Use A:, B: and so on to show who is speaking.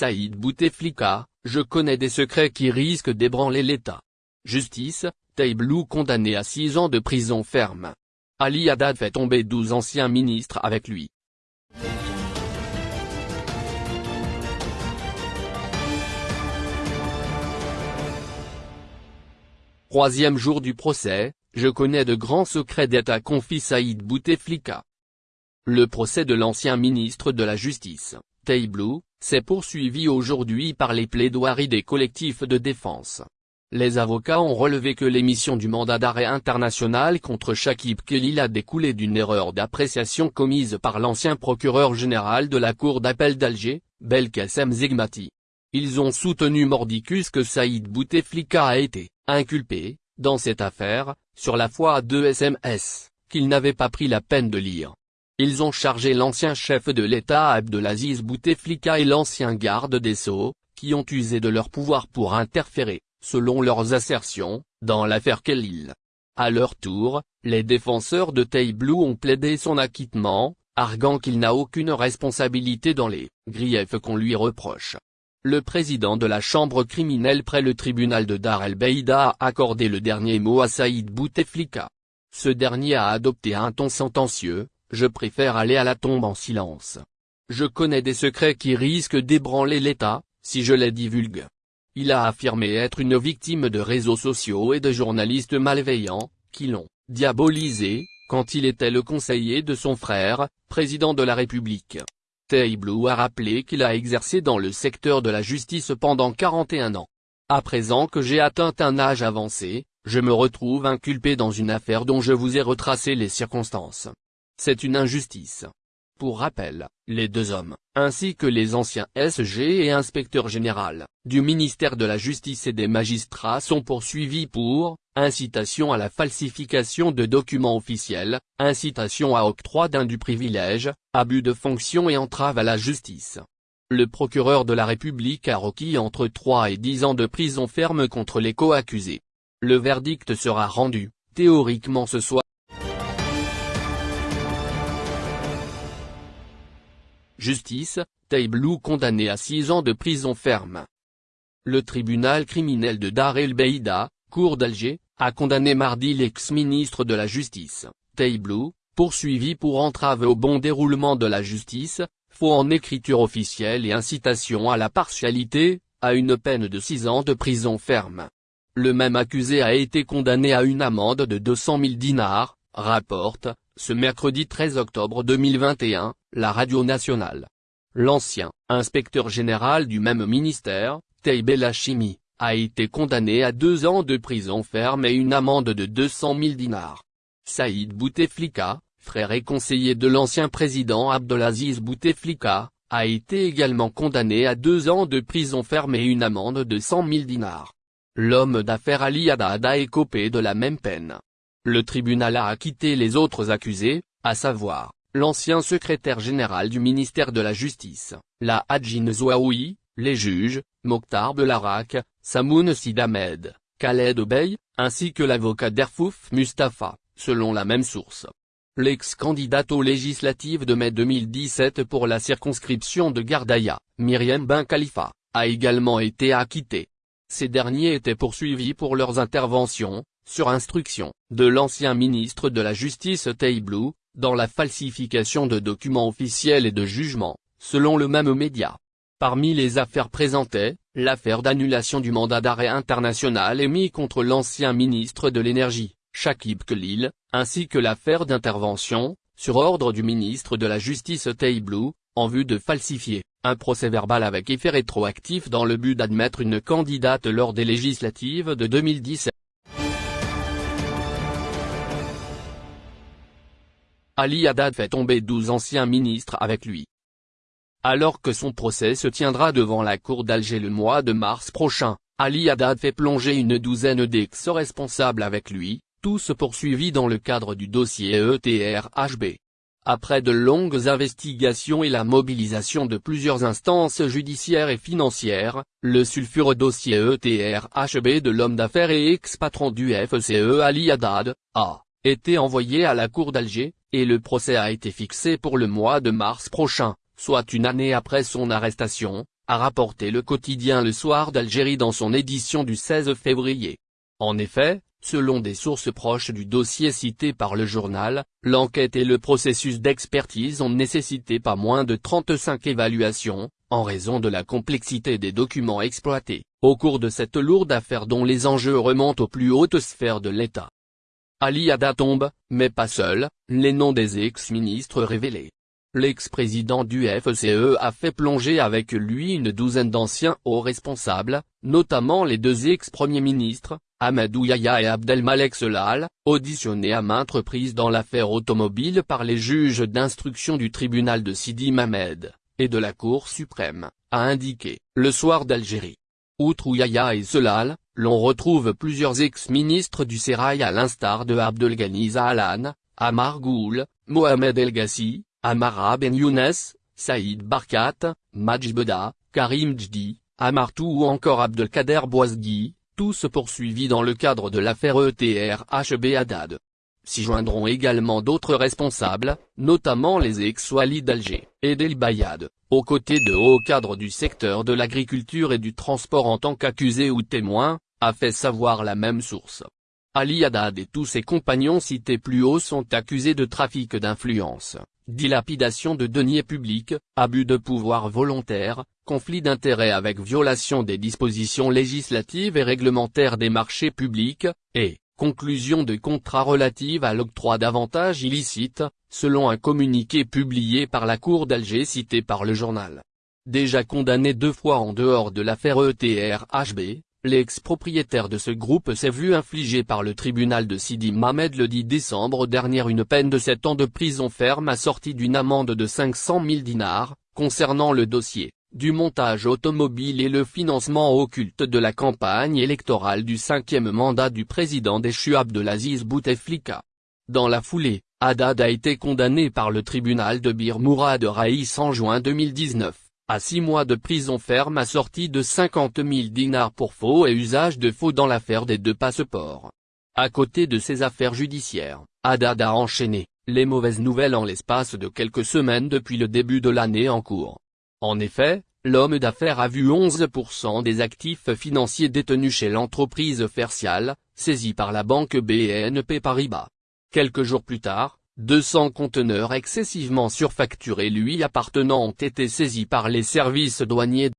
A: Saïd Bouteflika, je connais des secrets qui risquent d'ébranler l'État. Justice, Taïblou condamné à 6 ans de prison ferme. Ali Haddad fait tomber 12 anciens ministres avec lui. Troisième jour du procès, je connais de grands secrets d'État confie Saïd Bouteflika. Le procès de l'ancien ministre de la Justice, Taïblou, s'est poursuivi aujourd'hui par les plaidoiries des collectifs de défense. Les avocats ont relevé que l'émission du mandat d'arrêt international contre Shakib Khalil a découlé d'une erreur d'appréciation commise par l'ancien procureur général de la Cour d'appel d'Alger, Belkacem Zegmati. Ils ont soutenu mordicus que Saïd Bouteflika a été inculpé, dans cette affaire, sur la foi à deux SMS, qu'il n'avait pas pris la peine de lire. Ils ont chargé l'ancien chef de l'État Abdelaziz Bouteflika et l'ancien garde des Sceaux, qui ont usé de leur pouvoir pour interférer, selon leurs assertions, dans l'affaire Kellil. À leur tour, les défenseurs de Taïblou ont plaidé son acquittement, arguant qu'il n'a aucune responsabilité dans les griefs qu'on lui reproche. Le président de la chambre criminelle près le tribunal de Dar el-Beïda a accordé le dernier mot à Saïd Bouteflika. Ce dernier a adopté un ton sentencieux, je préfère aller à la tombe en silence. Je connais des secrets qui risquent d'ébranler l'État, si je les divulgue. Il a affirmé être une victime de réseaux sociaux et de journalistes malveillants, qui l'ont diabolisé, quand il était le conseiller de son frère, président de la République. Teiblou a rappelé qu'il a exercé dans le secteur de la justice pendant 41 ans. À présent que j'ai atteint un âge avancé, je me retrouve inculpé dans une affaire dont je vous ai retracé les circonstances. C'est une injustice. Pour rappel, les deux hommes, ainsi que les anciens SG et inspecteurs général, du ministère de la Justice et des magistrats sont poursuivis pour, incitation à la falsification de documents officiels, incitation à octroi d'un du privilège, abus de fonction et entrave à la justice. Le procureur de la République a requis entre 3 et 10 ans de prison ferme contre les co-accusés. Le verdict sera rendu, théoriquement ce soir. Justice, Taïblou condamné à 6 ans de prison ferme. Le tribunal criminel de Dar el-Beïda, cour d'Alger, a condamné mardi l'ex-ministre de la Justice, Taïblou, poursuivi pour entrave au bon déroulement de la justice, faux en écriture officielle et incitation à la partialité, à une peine de 6 ans de prison ferme. Le même accusé a été condamné à une amende de 200 000 dinars, rapporte, ce mercredi 13 octobre 2021, la radio nationale. L'ancien inspecteur général du même ministère, Taïb Hachimi, a été condamné à deux ans de prison ferme et une amende de 200 000 dinars. Saïd Bouteflika, frère et conseiller de l'ancien président Abdelaziz Bouteflika, a été également condamné à deux ans de prison ferme et une amende de 100 000 dinars. L'homme d'affaires Ali Haddad a écopé de la même peine. Le tribunal a acquitté les autres accusés, à savoir, l'ancien secrétaire général du ministère de la Justice, la Hadjin Zouaoui, les juges, Mokhtar Belarac, Samoun Sidamed, Khaled Obey, ainsi que l'avocat d'Erfouf Mustafa, selon la même source. L'ex-candidate aux législatives de mai 2017 pour la circonscription de Gardaïa, Myriam Ben Khalifa, a également été acquittée. Ces derniers étaient poursuivis pour leurs interventions, sur instruction, de l'ancien ministre de la Justice Taïblou, dans la falsification de documents officiels et de jugements, selon le même média. Parmi les affaires présentées, l'affaire d'annulation du mandat d'arrêt international émis contre l'ancien ministre de l'Énergie, Shakib Khalil, ainsi que l'affaire d'intervention, sur ordre du ministre de la Justice Taïblou, en vue de falsifier, un procès-verbal avec effet rétroactif dans le but d'admettre une candidate lors des législatives de 2017. Ali Haddad fait tomber 12 anciens ministres avec lui. Alors que son procès se tiendra devant la cour d'Alger le mois de mars prochain, Ali Haddad fait plonger une douzaine d'ex-responsables avec lui, tous poursuivis dans le cadre du dossier ETRHB. Après de longues investigations et la mobilisation de plusieurs instances judiciaires et financières, le sulfureux dossier ETRHB de l'homme d'affaires et ex-patron du FCE Ali Haddad, a été envoyé à la cour d'Alger, et le procès a été fixé pour le mois de mars prochain, soit une année après son arrestation, a rapporté le quotidien Le Soir d'Algérie dans son édition du 16 février. En effet, selon des sources proches du dossier cité par le journal, l'enquête et le processus d'expertise ont nécessité pas moins de 35 évaluations, en raison de la complexité des documents exploités, au cours de cette lourde affaire dont les enjeux remontent aux plus hautes sphères de l'État. Ali Ada tombe, mais pas seul, les noms des ex-ministres révélés. L'ex-président du FCE a fait plonger avec lui une douzaine d'anciens hauts responsables, notamment les deux ex-premiers ministres, Amadou Yahya et Abdelmalek Selal, auditionnés à maintes reprises dans l'affaire automobile par les juges d'instruction du tribunal de Sidi Mamed, et de la Cour suprême, a indiqué, le soir d'Algérie. Outre Yahya et Selal, l'on retrouve plusieurs ex-ministres du Sérail à l'instar de Abdelghani Zahalan, Amar Goul, Mohamed El Gassi, Amara Ben Younes, Saïd Barkat, Majbeda, Karim Djdi, Amartou ou encore Abdelkader Boisgui, tous poursuivis dans le cadre de l'affaire ETRHB Haddad. S'y joindront également d'autres responsables, notamment les ex-Wali d'Alger, et Del Bayad, aux côtés de hauts cadres du secteur de l'agriculture et du transport en tant qu'accusés ou témoins, a fait savoir la même source. Ali Haddad et tous ses compagnons cités plus haut sont accusés de trafic d'influence, dilapidation de deniers publics, abus de pouvoir volontaire, conflit d'intérêts avec violation des dispositions législatives et réglementaires des marchés publics, et, conclusion de contrats relatifs à l'octroi d'avantages illicites, selon un communiqué publié par la Cour d'Alger cité par le journal. Déjà condamné deux fois en dehors de l'affaire ETRHB, L'ex-propriétaire de ce groupe s'est vu infliger par le tribunal de Sidi Mamed le 10 décembre dernier une peine de 7 ans de prison ferme assortie d'une amende de 500 000 dinars, concernant le dossier, du montage automobile et le financement occulte de la campagne électorale du cinquième mandat du président déchu Abdelaziz Bouteflika. Dans la foulée, Haddad a été condamné par le tribunal de Bir Mourad Raïs en juin 2019 à six mois de prison ferme assortie de 50 000 dinars pour faux et usage de faux dans l'affaire des deux passeports. À côté de ces affaires judiciaires, Haddad a enchaîné, les mauvaises nouvelles en l'espace de quelques semaines depuis le début de l'année en cours. En effet, l'homme d'affaires a vu 11% des actifs financiers détenus chez l'entreprise Fercial, saisis par la banque BNP Paribas. Quelques jours plus tard, 200 conteneurs excessivement surfacturés lui appartenant ont été saisis par les services douaniers